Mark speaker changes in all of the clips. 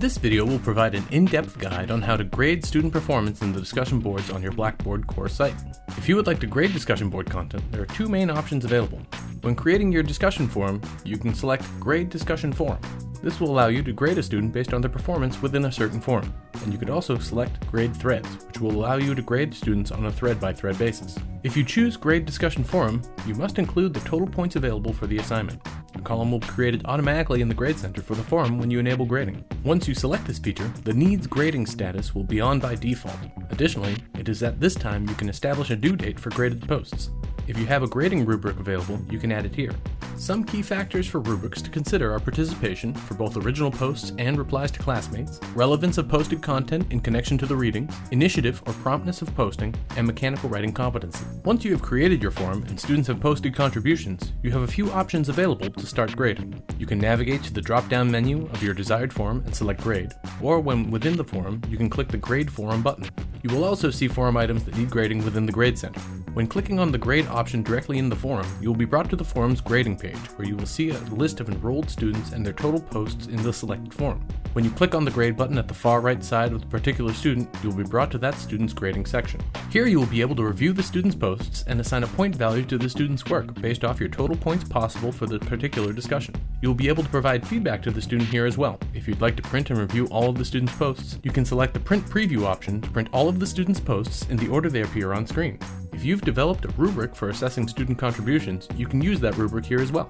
Speaker 1: This video will provide an in-depth guide on how to grade student performance in the discussion boards on your Blackboard course site. If you would like to grade discussion board content, there are two main options available. When creating your discussion forum, you can select Grade Discussion Forum. This will allow you to grade a student based on their performance within a certain forum. And you could also select Grade Threads, which will allow you to grade students on a thread-by-thread basis. If you choose Grade Discussion Forum, you must include the total points available for the assignment. A column will be created automatically in the Grade Center for the forum when you enable grading. Once you select this feature, the Needs Grading status will be on by default. Additionally, it is at this time you can establish a due date for graded posts. If you have a grading rubric available, you can add it here. Some key factors for rubrics to consider are participation for both original posts and replies to classmates, relevance of posted content in connection to the readings, initiative or promptness of posting, and mechanical writing competency. Once you have created your forum and students have posted contributions, you have a few options available to start grading. You can navigate to the drop-down menu of your desired forum and select grade, or when within the forum, you can click the Grade Forum button. You will also see forum items that need grading within the Grade Center. When clicking on the grade option directly in the forum, you will be brought to the forum's grading page, where you will see a list of enrolled students and their total posts in the selected forum. When you click on the grade button at the far right side of the particular student, you will be brought to that student's grading section. Here you will be able to review the student's posts and assign a point value to the student's work based off your total points possible for the particular discussion. You will be able to provide feedback to the student here as well. If you'd like to print and review all of the student's posts, you can select the print preview option to print all of the student's posts in the order they appear on screen. If you've developed a rubric for assessing student contributions, you can use that rubric here as well.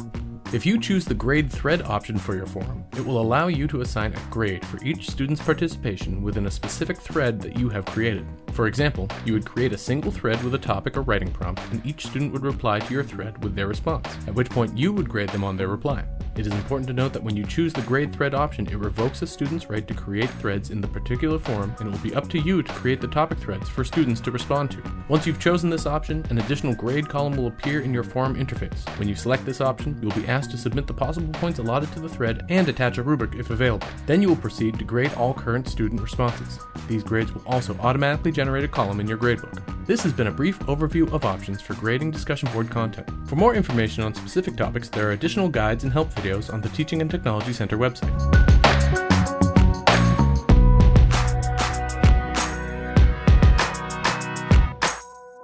Speaker 1: If you choose the grade thread option for your forum, it will allow you to assign a grade for each student's participation within a specific thread that you have created. For example, you would create a single thread with a topic or writing prompt, and each student would reply to your thread with their response, at which point you would grade them on their reply. It is important to note that when you choose the grade thread option, it revokes a student's right to create threads in the particular forum, and it will be up to you to create the topic threads for students to respond to. Once you've chosen this option, an additional grade column will appear in your forum interface. When you select this option, you'll be asked to submit the possible points allotted to the thread and attach a rubric if available. Then you will proceed to grade all current student responses. These grades will also automatically generate a column in your gradebook. This has been a brief overview of options for grading discussion board content. For more information on specific topics, there are additional guides and help videos on the Teaching and Technology Center website.